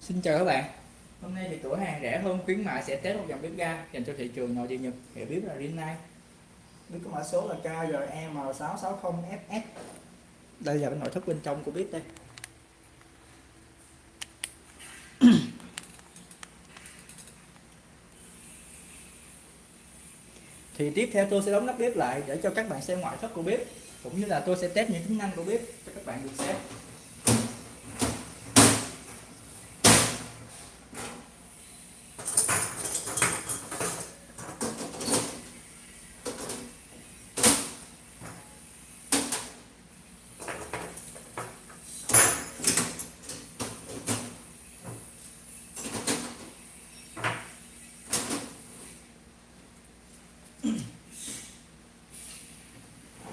Xin chào các bạn. Hôm nay thì cửa hàng rẻ hơn, khuyến mại sẽ test một dòng bếp ga dành cho thị trường nội địa Nhật. Hiệu bếp là Rinnai. Bếp có mã số là KGM660FS Đây là cái nội thất bên trong của bếp đây. Thì tiếp theo tôi sẽ đóng nắp bếp lại để cho các bạn xem ngoại thất của bếp, cũng như là tôi sẽ test những tính năng của bếp cho các bạn được xem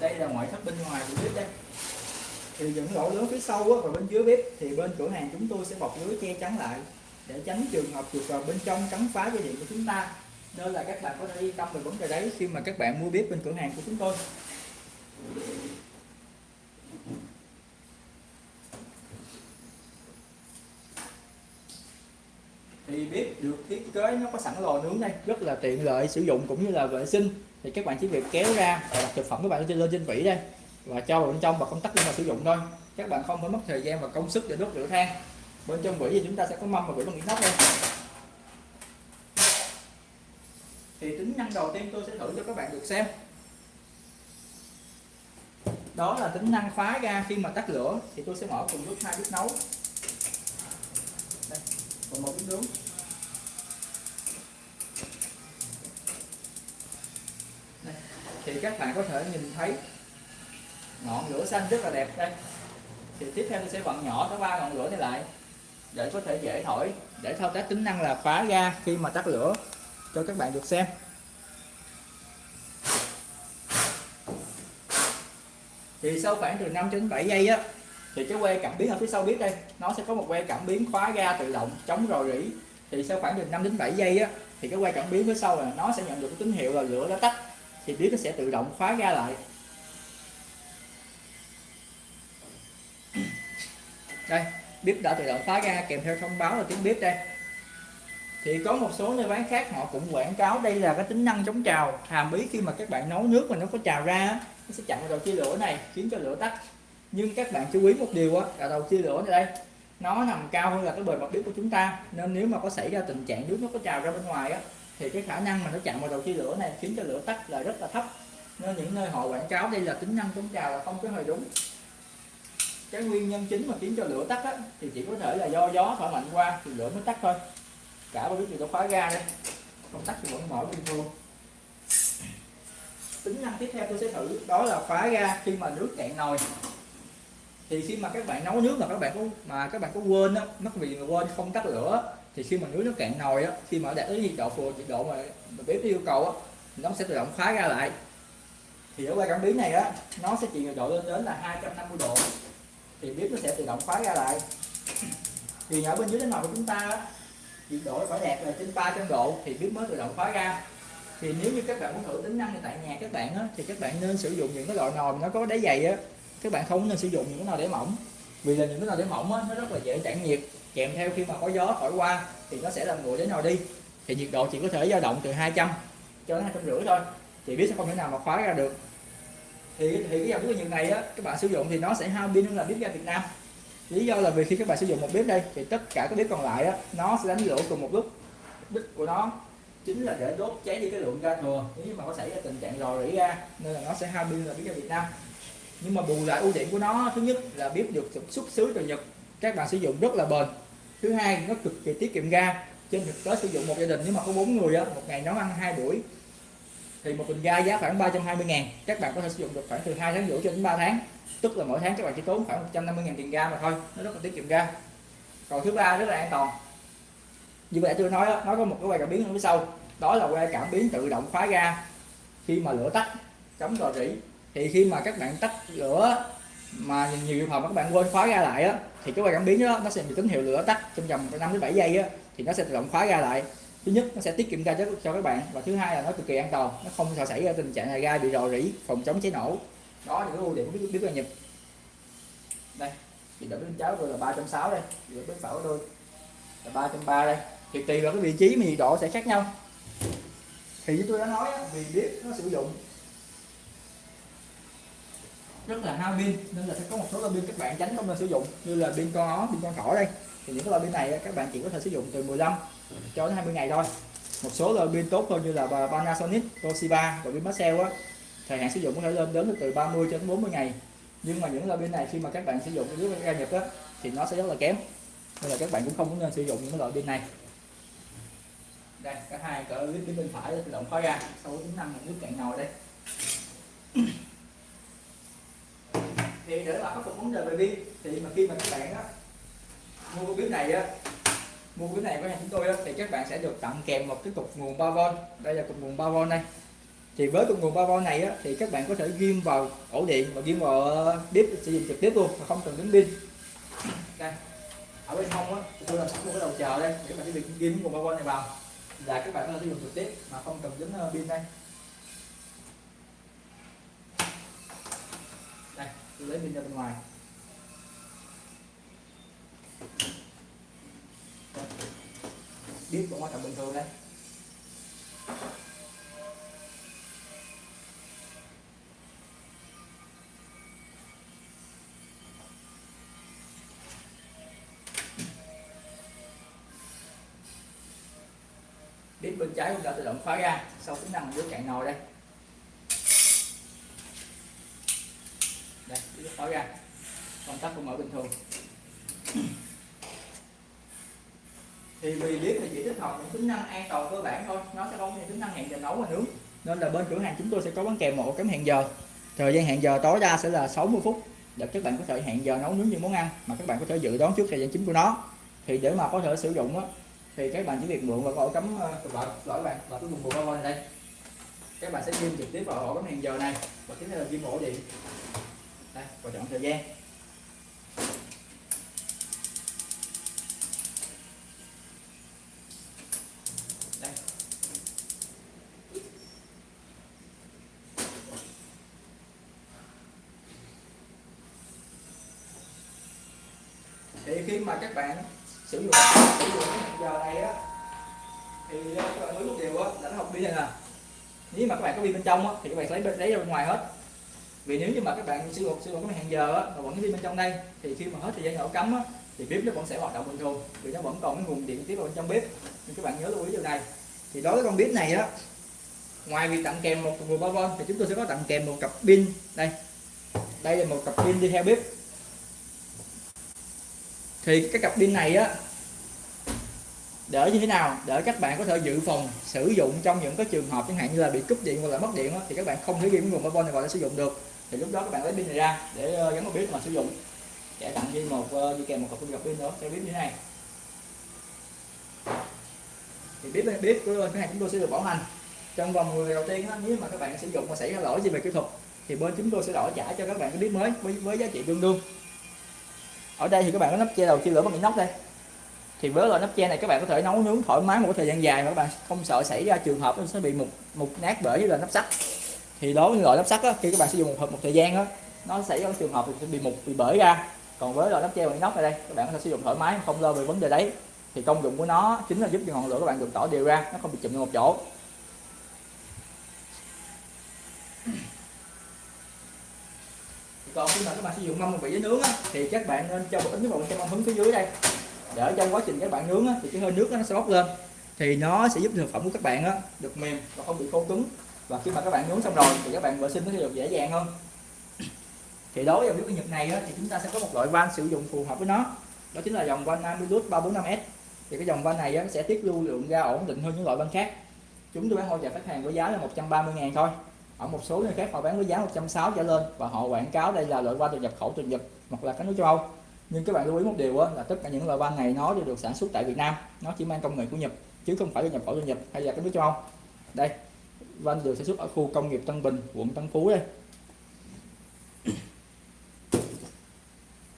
đây là ngoại thất bên ngoài của bếp đây thì những lỗ lớn phía sau và bên dưới bếp, thì bên cửa hàng chúng tôi sẽ bọc lưới che chắn lại, để tránh trường hợp chuột vào bên trong cắn phá dây điện của chúng ta. Nên là các bạn có thể yên tâm về vấn đề đấy khi mà các bạn mua bếp bên cửa hàng của chúng tôi. Thì bếp được thiết kế nó có sẵn lò nướng đây, rất là tiện lợi sử dụng cũng như là vệ sinh. Thì các bạn chỉ việc kéo ra và đặt thực phẩm các bạn lên trên vỉ đây và cho vào bên trong và công tắc để mà sử dụng thôi. Các bạn không phải mất thời gian và công sức để đốt lửa than. Bên trong vỉ thì chúng ta sẽ có mâm và vỉ bằng inox đây. Thì tính năng đầu tiên tôi sẽ thử cho các bạn được xem. Đó là tính năng khóa ga khi mà tắt lửa. Thì tôi sẽ mở cùng lúc hai bếp nấu. Đây, còn một bếp nướng. Đây. thì các bạn có thể nhìn thấy ngọn lửa xanh rất là đẹp đây. Thì tiếp theo tôi sẽ vặn nhỏ cái ba ngọn lửa này lại, để có thể dễ thổi, để thao tác tính năng là khóa ga khi mà tắt lửa, cho các bạn được xem. Thì sau khoảng từ 5 đến 7 giây á, thì cái que cảm biến ở phía sau biết đây, nó sẽ có một que cảm biến khóa ga tự động, chống rò rỉ. Thì sau khoảng từ 5 đến 7 giây á, thì cái que cảm biến phía sau là nó sẽ nhận được cái tín hiệu là lửa đã tắt. Thì biết nó sẽ tự động khóa ga lại. Đây, bếp đã tự động khóa ra, kèm theo thông báo là tiếng bếp đây. Thì có một số nơi bán khác, họ cũng quảng cáo đây là cái tính năng chống trào. Hàm ý khi mà các bạn nấu nước mà nó có trào ra nó sẽ chặn đầu chia lửa này, khiến cho lửa tắt. Nhưng các bạn chú ý một điều á, là đầu chia lửa này đây, nó nằm cao hơn là cái bề mặt bếp của chúng ta. Nên nếu mà có xảy ra tình trạng nước nó có trào ra bên ngoài á, thì cái khả năng mà nó chặn vào đầu chia lửa này khiến cho lửa tắt là rất là thấp. Nên những nơi họ quảng cáo đây là tính năng chống trào là không có hơi đúng cái nguyên nhân chính mà khiến cho lửa tắt á, thì chỉ có thể là do gió thổi mạnh qua thì lửa mới tắt thôi. Cả bao bếp thì nó khóa ga đây không tắt thì vẫn mở bình thường tính năng tiếp theo tôi sẽ thử đó là khóa ga khi mà nước cạn nồi. Thì khi mà các bạn nấu nước mà các bạn có mà các bạn có quên á mất vì mà quên không tắt lửa thì khi mà nước nó cạn nồi á khi mà đạt tới nhiệt độ phù nhiệt độ mà, mà bếp yêu cầu á nó sẽ tự động khóa ga lại. Thì ở qua cảm biến này á nó sẽ chịu nhiệt độ lên đến là 250 độ thì bếp nó sẽ tự động khóa ra lại. Thì ở bên dưới cái nồi của chúng ta nhiệt độ phải đạt là trên 300 độ thì bếp mới tự động khóa ra. Thì nếu như các bạn muốn thử tính năng này tại nhà các bạn á, thì các bạn nên sử dụng những cái loại nồi nó có đáy dày á. Các bạn không nên sử dụng những cái nồi đáy mỏng vì là những cái nồi đáy mỏng á, nó rất là dễ tản nhiệt kèm theo khi mà có gió thổi qua thì nó sẽ làm nguội đến nồi đi. Thì nhiệt độ chỉ có thể dao động từ 200 cho đến hai trăm rưỡi thôi thì biết sẽ không thể nào mà khóa ra được thì thì cái dòng bếp nhiệt này á, các bạn sử dụng thì nó sẽ hao pin hơn là bếp ga Việt Nam. Lý do là vì khi các bạn sử dụng một bếp đây, thì tất cả các bếp còn lại á, nó sẽ đánh lửa cùng một lúc. Đích của nó chính là để đốt cháy đi cái lượng ga thừa. Nếu như mà có xảy ra tình trạng rò rỉ ra, nên là nó sẽ hao pin là bếp ga Việt Nam. Nhưng mà bù lại ưu điểm của nó, thứ nhất là bếp được xuất xứ từ Nhật, các bạn sử dụng rất là bền. Thứ hai, nó cực kỳ tiết kiệm ga. Trên thực tế sử dụng một gia đình nếu mà có bốn người á, một ngày nấu ăn hai buổi thì một bình ga giá khoảng 320 ngàn các bạn có thể sử dụng được khoảng từ 2 tháng rưỡi cho đến 3 tháng. Tức là mỗi tháng các bạn chỉ tốn khoảng 150 ngàn tiền ga mà thôi nó rất là tiết kiệm ga. Còn thứ ba rất là an toàn. Như vậy tôi nói đó, nó có một cái que cảm biến ở phía sau. Đó là que cảm biến tự động khóa ga. Khi mà lửa tắt chống rò rỉ thì khi mà các bạn tắt lửa mà nhiều trường hợp các bạn quên khóa ga lại á thì cái que cảm biến đó nó sẽ bị tín hiệu lửa tắt trong vòng 5 đến 7 giây á thì nó sẽ tự động khóa ga lại thứ nhất nó sẽ tiết kiệm ga cho, cho các bạn. Và thứ hai là nó cực kỳ an toàn. Nó không sợ xảy ra tình trạng là ga bị rò rỉ phòng chống cháy nổ. Đó là những ưu điểm của bếp ga nhật đây thì đỡ bên cháo tôi là 360 đây. Thì bên phải đôi tôi là 330 đây. Thì tùy vào cái vị trí mà nhiệt độ sẽ khác nhau. Thì như tôi đã nói vì bếp nó sử dụng rất là hao pin nên là sẽ có một số loại pin các bạn tránh không nên sử dụng như là pin con ó pin con thỏ đây thì những cái loại pin này các bạn chỉ có thể sử dụng từ 15 cho đến 20 ngày thôi. Một số loại pin tốt hơn như là Panasonic, Toshiba và pin Maxell á thời hạn sử dụng có thể lên đến từ 30 cho đến 40 ngày. Nhưng mà những loại pin này khi mà các bạn sử dụng dưới ga nhập á thì nó sẽ rất là kém. Nên là các bạn cũng không nên sử dụng những loại pin này. Đây cả hai cỡ clip bên phải tự động khói ra sau tính năng nước cạn nồi đây. Thì để mà khắc phục vấn đề về pin thì mà khi mà các bạn á mua cái bếp này á mua cái này của nhà chúng tôi á, thì các bạn sẽ được tặng kèm một cái cục nguồn 3V đây là cục nguồn 3V này thì với cục nguồn 3V này á, thì các bạn có thể ghim vào ổ điện và ghim vào ờ, bếp sử dụng trực tiếp luôn mà không cần đến pin. Đây ở bên hông á tôi làm sẵn một cái đầu chờ đây để các bạn chỉ việc ghim nguồn 3V này vào. Là các bạn có thể sử dụng trực tiếp mà không cần đến ờ, pin đây. Đây tôi lấy pin ra bên ngoài. Đít vẫn hoạt động bình thường đây. Đít bên trái cũng đã tự động khóa ra, sau tính năng dưới cạnh nồi đây. Đây bếp khóa ra, công tắc cũng mở bình thường thì vì bếp thì chỉ tích hợp những tính năng an toàn cơ bản thôi. Nó sẽ không có những tính năng hẹn giờ nấu và nướng. Nên là bên cửa hàng chúng tôi sẽ có bán kèm một ổ cắm hẹn giờ. Thời gian hẹn giờ tối đa sẽ là 60 phút. Để các bạn có thể hẹn giờ nấu nướng những món ăn mà các bạn có thể dự đoán trước thời gian chính của nó. Thì để mà có thể sử dụng á, thì các bạn chỉ việc mượn vào ổ cắm vợ lỗi bạn và cái vùng bộ bao này đây. Các bạn sẽ ghim trực tiếp vào ổ cắm hẹn giờ này. Và tiếp theo là ghim ổ điện. Đây, và chọn thời gian. Thì khi mà các bạn sử dụng sử dụng cái giờ này á thì các bạn nướng một điều á, là nó học pin này nè nếu mà các bạn có pin bên trong á, thì các bạn lấy lấy ra bên ngoài hết. Vì nếu như mà các bạn sử dụng sử dụng cái hẹn giờ á, mà vẫn có pin bên trong đây, thì khi mà hết thời gian nổ cắm á, thì bếp nó vẫn sẽ hoạt động bình thường, vì nó vẫn còn cái nguồn điện tiếp vào bên trong bếp. Nên các bạn nhớ lưu ý điều này. Thì đối với con bếp này á, ngoài việc tặng kèm một nguồn 3V thì chúng tôi sẽ có tặng kèm một cặp pin. Đây. Đây là một cặp pin đi theo bếp thì cái cặp pin này á để như thế nào? Để các bạn có thể dự phòng sử dụng trong những cái trường hợp chẳng hạn như là bị cúp điện hoặc là mất điện á, thì các bạn không thể ghi nguồn 3V này vào để sử dụng được. Thì lúc đó các bạn lấy pin này ra để ờ, gắn vào bếp mà sử dụng. Để tặng thêm một ờ, đi kèm một cặp pin cặp pin nữa theo bếp như thế này. Thì bếp bếp của cửa hàng chúng tôi sẽ được bảo hành. Trong vòng 10 đầu tiên á, nếu mà các bạn sử dụng mà xảy ra lỗi gì về kỹ thuật thì bên chúng tôi sẽ đổi trả cho các bạn cái bếp mới với, với giá trị tương đương ở đây thì các bạn có nắp che đầu chia lửa bằng inox đây. Thì với loại nắp che này các bạn có thể nấu nướng thoải mái một thời gian dài mà các bạn không sợ xảy ra trường hợp nó sẽ bị mục mục nát bởi với là nắp sắt. Thì đối với loại nắp sắt á, khi các bạn sử dụng một một thời gian á nó xảy ra trường hợp thì sẽ bị mục bị bể ra. Còn với loại nắp che bằng inox này đây các bạn có thể sử dụng thoải mái không lo về vấn đề đấy. Thì công dụng của nó chính là giúp cho ngọn lửa các bạn được tỏ đều ra nó không bị chụm vào một chỗ. Còn khi mà các bạn sử dụng mâm một vị với nướng á, thì các bạn nên cho một ít nước vào trong mâm hứng phía dưới đây. Để trong quá trình các bạn nướng á, thì cái hơi nước nó sẽ bốc lên. Thì nó sẽ giúp thực phẩm của các bạn á, được mềm và không bị khô cứng. Và khi mà các bạn nướng xong rồi thì các bạn vệ sinh nó sẽ được dễ dàng hơn. Thì đối với dòng nước nhật này á, thì chúng ta sẽ có một loại van sử dụng phù hợp với nó. Đó chính là dòng van Amilus 345S thì cái dòng van này á, sẽ tiết lưu lượng ra ổn định hơn những loại van khác. Chúng tôi bán hỗ trợ khách hàng với giá là 130 ngàn thôi ở một số nơi khác họ bán với giá 160 trở lên và họ quảng cáo đây là loại van được nhập khẩu từ Nhật hoặc là các nước châu Âu. Nhưng các bạn lưu ý một điều là tất cả những loại van này nó đều được sản xuất tại Việt Nam. Nó chỉ mang công nghệ của Nhật, chứ không phải là nhập khẩu từ Nhật hay là các nước châu Âu. Đây van được sản xuất ở khu công nghiệp Tân Bình, quận Tân Phú đây.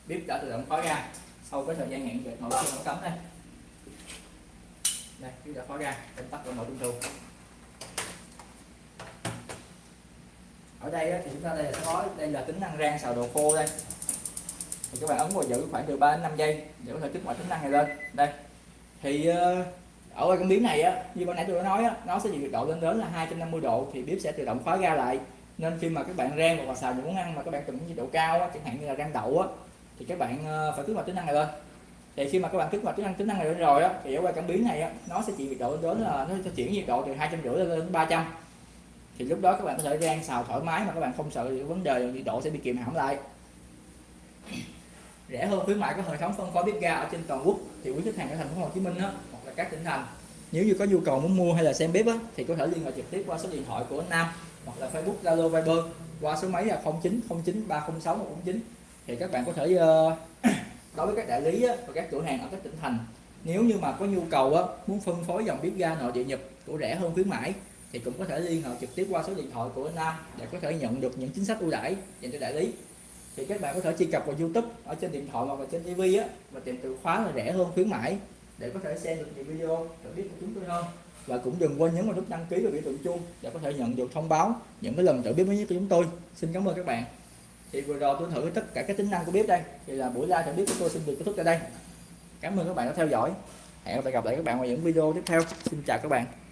Bếp đã tự động khóa ra sau cái thời gian hẹn về nội khi cấm đây. Đây, bếp đã khóa ra công tắc và mở bình thường ở đây thì chúng ta đây là có đây là tính năng rang xào đồ khô đây. Thì các bạn ấn vào giữ khoảng từ 3 đến 5 giây để có thể kích hoạt tính năng này lên. Đây. Thì ờ, ở cảm biến này á như ban nãy tôi đã nói á nó sẽ chịu nhiệt độ lên đến là 250 độ thì bếp sẽ tự động khóa ga lại. Nên khi mà các bạn rang hoặc là xào những món ăn mà các bạn cần nhiệt độ cao á, chẳng hạn như là rang đậu á thì các bạn ờ, phải kích hoạt tính năng này lên. Thì khi mà các bạn kích hoạt tính năng tính năng này lên rồi á thì ở qua cảm biến này á nó sẽ chịu nhiệt độ lên đến là nó sẽ chuyển nhiệt độ từ hai trăm rưỡi lên đến 300 thì lúc đó các bạn có thể rang xào thoải mái mà các bạn không sợ vấn đề nhiệt độ sẽ bị kìm hãm lại. Rẻ hơn khuyến mại có hệ thống phân phối bếp ga ở trên toàn quốc thì quý khách hàng ở thành phố Hồ Chí Minh đó hoặc là các tỉnh thành nếu như có nhu cầu muốn mua hay là xem bếp á thì có thể liên hệ trực tiếp qua số điện thoại của anh Nam hoặc là Facebook Zalo Viber qua số máy là 0909 306 149 thì các bạn có thể ờ, đối với các đại lý á, và các cửa hàng ở các tỉnh thành nếu như mà có nhu cầu á, muốn phân phối dòng bếp ga nội địa Nhật của rẻ hơn khuyến mãi thì cũng có thể liên hệ trực tiếp qua số điện thoại của anh Nam để có thể nhận được những chính sách ưu đãi dành cho đại lý. Thì các bạn có thể truy cập vào YouTube ở trên điện thoại hoặc là trên TV á, và tìm từ khóa là rẻ hơn, khuyến mãi, để có thể xem được nhiều video được biết của chúng tôi hơn. Và cũng đừng quên nhấn vào nút đăng ký và biểu tượng chuông để có thể nhận được thông báo những cái lần tự biết mới nhất của chúng tôi. Xin cảm ơn các bạn. Thì vừa rồi tôi thử tất cả các tính năng của bếp đây. Thì là buổi live trợ bếp của tôi xin được kết thúc tại đây. Cảm ơn các bạn đã theo dõi. Hẹn gặp lại các bạn vào những video tiếp theo. Xin chào các bạn.